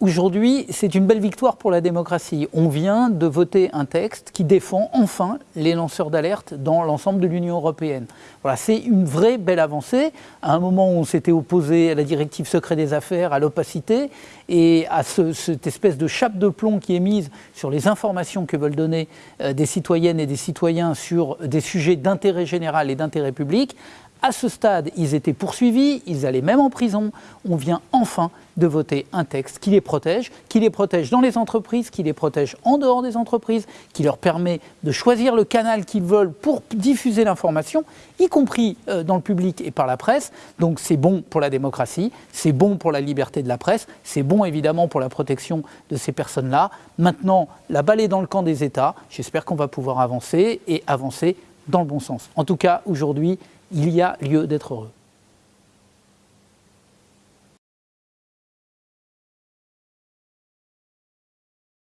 Aujourd'hui, c'est une belle victoire pour la démocratie. On vient de voter un texte qui défend enfin les lanceurs d'alerte dans l'ensemble de l'Union européenne. Voilà, c'est une vraie belle avancée. À un moment où on s'était opposé à la directive secret des affaires, à l'opacité et à cette espèce de chape de plomb qui est mise sur les informations que veulent donner euh, des citoyennes et des citoyens sur des sujets d'intérêt général et d'intérêt public, à ce stade, ils étaient poursuivis, ils allaient même en prison. On vient enfin de voter un texte qui les protège, qui les protège dans les entreprises, qui les protège en dehors des entreprises, qui leur permet de choisir le canal qu'ils veulent pour diffuser l'information, y compris euh, dans le public et par la presse. Donc c'est bon pour la démocratie, c'est bon pour la liberté de la presse, c'est bon évidemment pour la protection de ces personnes-là. Maintenant, la balle est dans le camp des États. J'espère qu'on va pouvoir avancer et avancer dans le bon sens. En tout cas, aujourd'hui, il y a lieu d'être heureux.